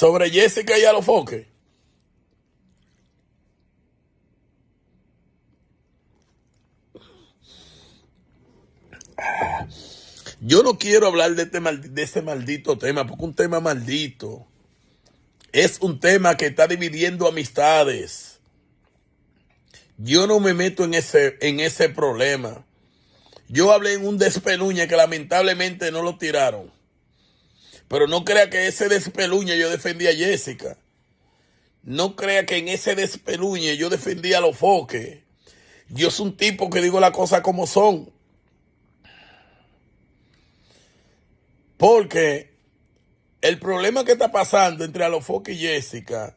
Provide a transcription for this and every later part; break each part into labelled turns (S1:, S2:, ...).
S1: Sobre Jessica y Alofoque. Yo no quiero hablar de este, de este maldito tema, porque un tema maldito. Es un tema que está dividiendo amistades. Yo no me meto en ese, en ese problema. Yo hablé en un despeluña que lamentablemente no lo tiraron. Pero no crea que ese despeluña yo defendí a Jessica. No crea que en ese despeluñe yo defendí a los foques. Yo soy un tipo que digo las cosas como son. Porque el problema que está pasando entre Alofoque y Jessica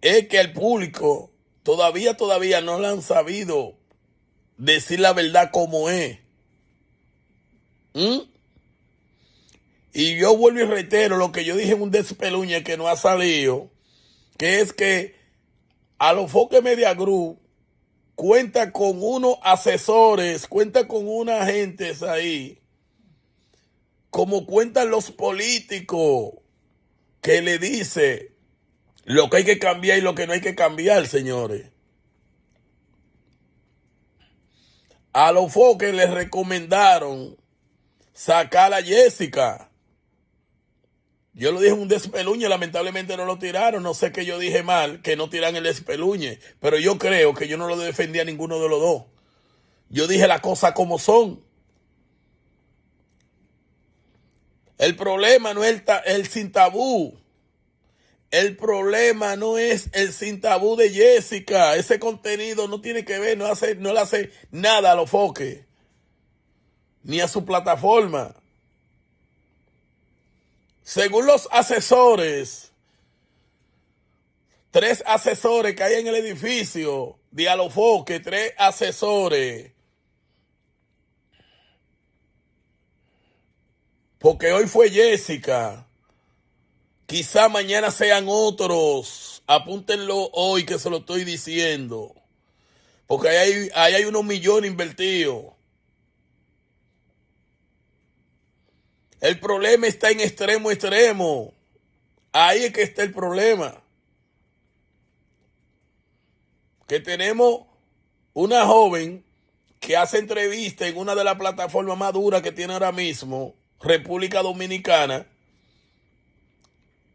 S1: es que el público todavía, todavía no le han sabido decir la verdad como es. ¿Mm? Y yo vuelvo y reitero lo que yo dije en un despeluñe que no ha salido, que es que Alofoque Media Group cuenta con unos asesores, cuenta con unos agentes ahí como cuentan los políticos, que le dice lo que hay que cambiar y lo que no hay que cambiar, señores. A los foques les recomendaron sacar a Jessica. Yo lo dije en un despeluñe, lamentablemente no lo tiraron. No sé qué yo dije mal, que no tiran el despeluñe. Pero yo creo que yo no lo defendía a ninguno de los dos. Yo dije las cosas como son. El problema no es el, sin tabú. El problema no es el sin tabú de Jessica. Ese contenido no tiene que ver, no, hace, no le hace nada a los foques. Ni a su plataforma. Según los asesores, tres asesores que hay en el edificio de Alofoque, tres asesores Porque hoy fue Jessica. Quizá mañana sean otros. Apúntenlo hoy que se lo estoy diciendo. Porque ahí hay, hay unos millones invertidos. El problema está en extremo, extremo. Ahí es que está el problema. Que tenemos una joven que hace entrevista en una de las plataformas más duras que tiene ahora mismo República Dominicana.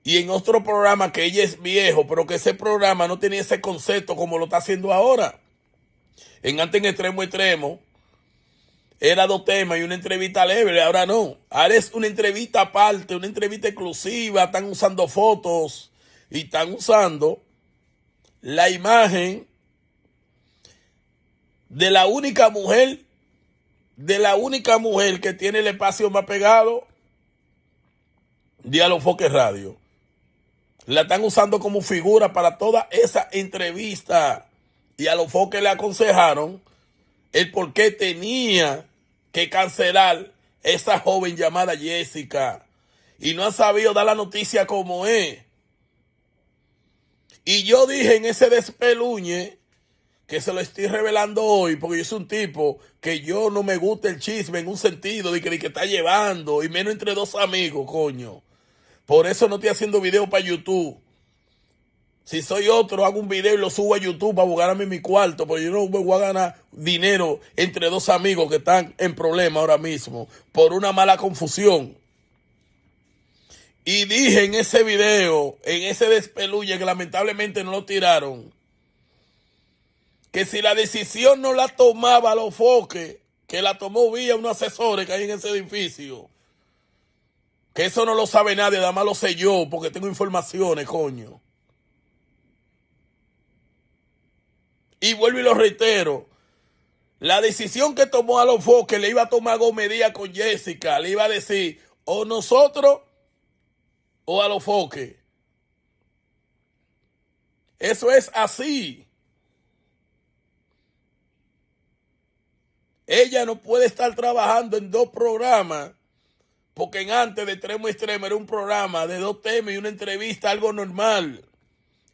S1: Y en otro programa que ella es viejo, pero que ese programa no tenía ese concepto como lo está haciendo ahora. En antes en extremo extremo era dos temas y una entrevista leve, ahora no. Ahora es una entrevista aparte, una entrevista exclusiva, están usando fotos y están usando la imagen de la única mujer de la única mujer que tiene el espacio más pegado de Foque Radio. La están usando como figura para toda esa entrevista. Y a los foques le aconsejaron el por qué tenía que cancelar esa joven llamada Jessica. Y no ha sabido dar la noticia como es. Y yo dije en ese despeluñe que se lo estoy revelando hoy, porque yo soy un tipo que yo no me gusta el chisme en un sentido de que, de que está llevando, y menos entre dos amigos, coño. Por eso no estoy haciendo video para YouTube. Si soy otro, hago un video y lo subo a YouTube para ganarme mi cuarto, porque yo no me voy a ganar dinero entre dos amigos que están en problema ahora mismo por una mala confusión. Y dije en ese video, en ese despeluye que lamentablemente no lo tiraron, que si la decisión no la tomaba los foques, que la tomó vía unos asesores que hay en ese edificio, que eso no lo sabe nadie, nada más lo sé yo, porque tengo informaciones, coño. Y vuelvo y lo reitero. La decisión que tomó a los foques le iba a tomar Gomedía con Jessica. Le iba a decir, o nosotros o a los foques. Eso es así. Ella no puede estar trabajando en dos programas, porque en antes de extremo extremo era un programa de dos temas y una entrevista, algo normal,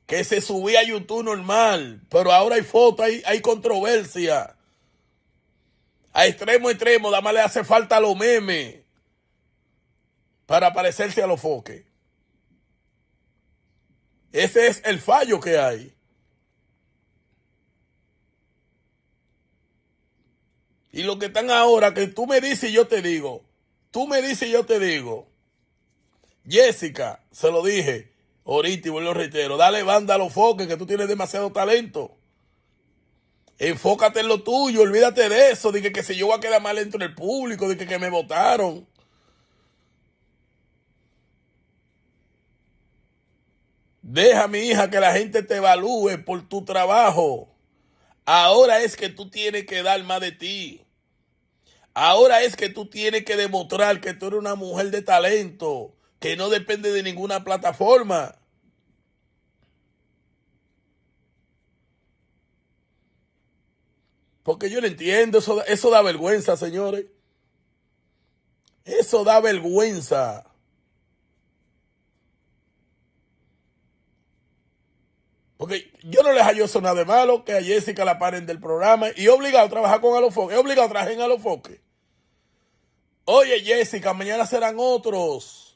S1: que se subía a YouTube normal, pero ahora hay fotos, hay, hay controversia. A extremo extremo, nada más le hace falta los memes para parecerse a los foques. Ese es el fallo que hay. Y lo que están ahora, que tú me dices y yo te digo, tú me dices y yo te digo, Jessica, se lo dije, ahorita y vuelvo a reitero, dale banda a los foques que tú tienes demasiado talento. Enfócate en lo tuyo, olvídate de eso, de que, que si yo voy a quedar mal dentro del público, de que, que me votaron. Deja, mi hija, que la gente te evalúe por tu trabajo. Ahora es que tú tienes que dar más de ti. Ahora es que tú tienes que demostrar que tú eres una mujer de talento, que no depende de ninguna plataforma. Porque yo no entiendo, eso, eso da vergüenza, señores. Eso da vergüenza. Porque yo no les hallo eso nada de malo, que a Jessica la paren del programa y obligado a trabajar con Alofoque, obligado a trabajar en Alofoque. Oye Jessica, mañana serán otros.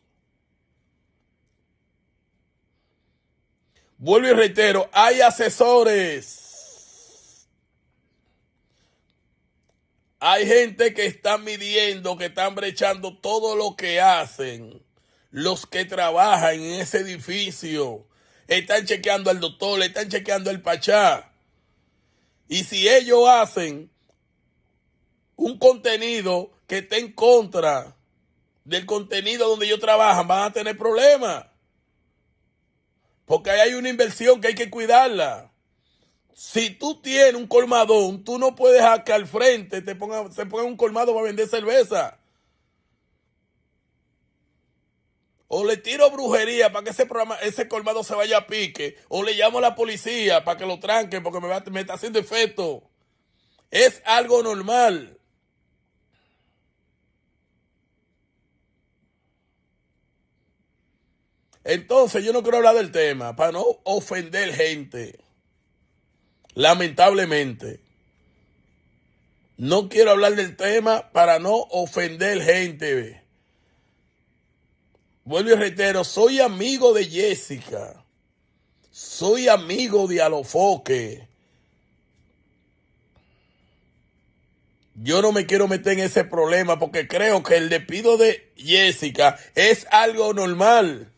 S1: Vuelvo y reitero, hay asesores. Hay gente que está midiendo, que están brechando todo lo que hacen los que trabajan en ese edificio están chequeando al doctor, le están chequeando el pachá. Y si ellos hacen un contenido que esté en contra del contenido donde ellos trabajan, van a tener problemas. Porque ahí hay una inversión que hay que cuidarla. Si tú tienes un colmadón, tú no puedes dejar que al frente te ponga, se ponga un colmado para vender cerveza. o le tiro brujería para que ese programa, ese colmado se vaya a pique, o le llamo a la policía para que lo tranquen porque me, me está haciendo efecto. Es algo normal. Entonces yo no quiero hablar del tema para no ofender gente. Lamentablemente. No quiero hablar del tema para no ofender gente. Vuelvo y reitero, soy amigo de Jessica. Soy amigo de Alofoque. Yo no me quiero meter en ese problema porque creo que el despido de Jessica es algo normal.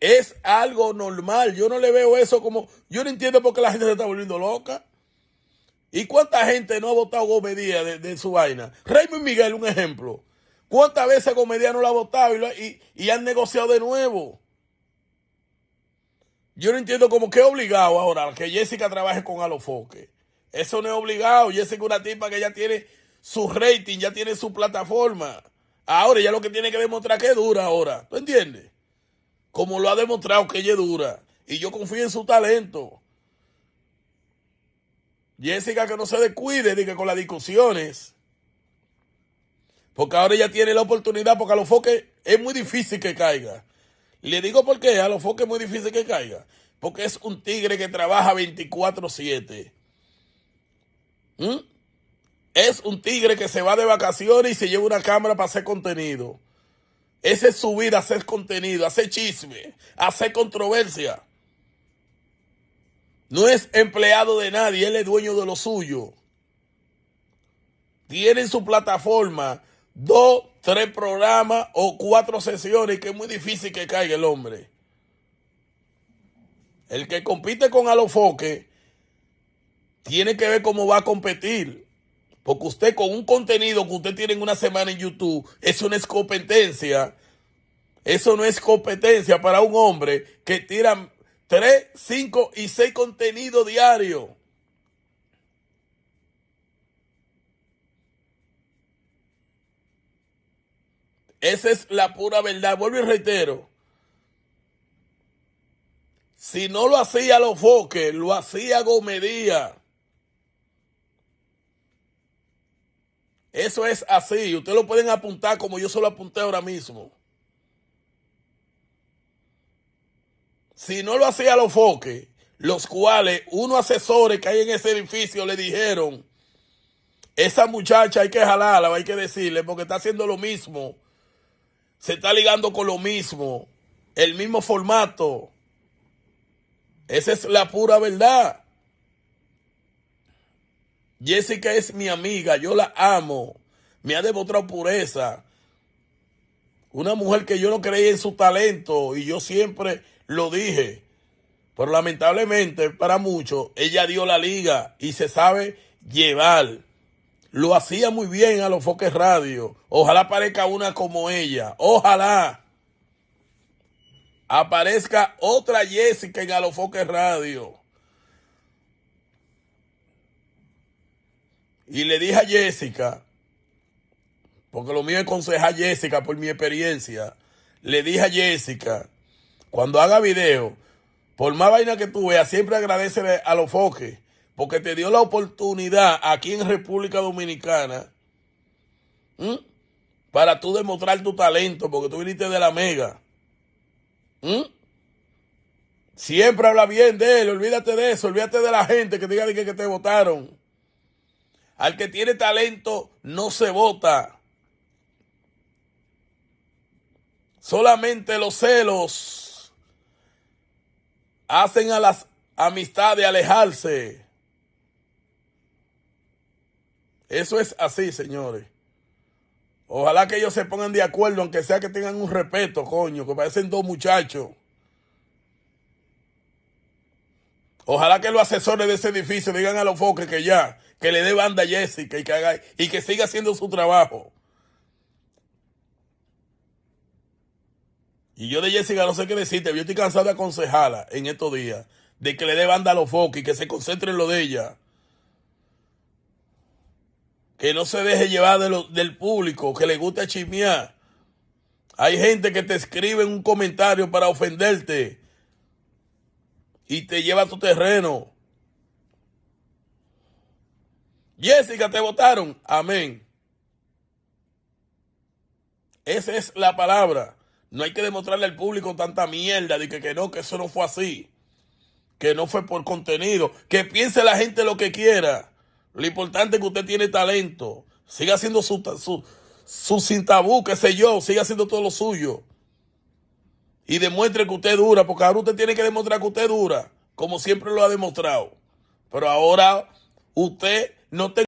S1: Es algo normal. Yo no le veo eso como... Yo no entiendo por qué la gente se está volviendo loca. ¿Y cuánta gente no ha votado Gómez de, de su vaina? Raymond Miguel, un ejemplo. ¿Cuántas veces Comedia no lo ha votado y, y, han negociado de nuevo? Yo no entiendo cómo que obligado ahora que Jessica trabaje con Alofoque. Eso no es obligado. Jessica es una tipa que ya tiene su rating, ya tiene su plataforma. Ahora ya lo que tiene que demostrar que dura ahora. ¿Tú entiendes? Como lo ha demostrado que ella es dura. Y yo confío en su talento. Jessica que no se descuide de que con las discusiones porque ahora ella tiene la oportunidad, porque a los foques es muy difícil que caiga. Le digo por qué, a los foques es muy difícil que caiga. Porque es un tigre que trabaja 24-7. ¿Mm? Es un tigre que se va de vacaciones y se lleva una cámara para hacer contenido. Esa es su vida, hacer contenido, hacer chisme, hacer controversia. No es empleado de nadie, él es dueño de lo suyo. Tiene su plataforma dos, tres programas o cuatro sesiones que es muy difícil que caiga el hombre. El que compite con Alofoque tiene que ver cómo va a competir. Porque usted con un contenido que usted tiene en una semana en YouTube, eso no es competencia. Eso no es competencia para un hombre que tira tres, cinco y seis contenidos diarios. Esa es la pura verdad. Vuelvo y reitero. Si no lo hacía los foques, lo hacía Gomedía. Eso es así. Ustedes lo pueden apuntar como yo se lo apunté ahora mismo. Si no lo hacía los foques, los cuales unos asesores que hay en ese edificio le dijeron, esa muchacha hay que jalarla, hay que decirle, porque está haciendo lo mismo se está ligando con lo mismo, el mismo formato. Esa es la pura verdad. Jessica es mi amiga, yo la amo, me ha demostrado pureza. Una mujer que yo no creía en su talento y yo siempre lo dije. Pero lamentablemente para muchos, ella dio la liga y se sabe llevar. Lo hacía muy bien a los foques radio. Ojalá aparezca una como ella. Ojalá aparezca otra Jessica en Alofoque Radio. Y le dije a Jessica, porque lo mío es aconsejar a Jessica por mi experiencia, le dije a Jessica, cuando haga video, por más vaina que tú veas, siempre agradece a los foques, porque te dio la oportunidad aquí en República Dominicana para tú demostrar tu talento, porque tú viniste de la mega. Siempre habla bien de él, olvídate de eso, olvídate de la gente que diga que, que te votaron. Al que tiene talento no se vota. Solamente los celos hacen a las amistades alejarse. Eso es así, señores. Ojalá que ellos se pongan de acuerdo, aunque sea que tengan un respeto, coño, que parecen dos muchachos. Ojalá que los asesores de ese edificio digan a los foques que ya, que le dé banda a Jessica y que, haga, y que siga haciendo su trabajo. Y yo de Jessica no sé qué decirte, yo estoy cansado de aconsejarla en estos días, de que le dé banda a los foques y que se concentre en lo de ella que no se deje llevar del público, que le gusta chismear. Hay gente que te escribe un comentario para ofenderte y te lleva a tu terreno. Jessica, te votaron. Amén. Esa es la palabra. No hay que demostrarle al público tanta mierda de que, que no, que eso no fue así. Que no fue por contenido. Que piense la gente lo que quiera. Lo importante es que usted tiene talento. Siga haciendo su, su, su sin tabú, qué sé yo. Siga haciendo todo lo suyo. Y demuestre que usted dura, porque ahora usted tiene que demostrar que usted dura, como siempre lo ha demostrado. Pero ahora usted no tiene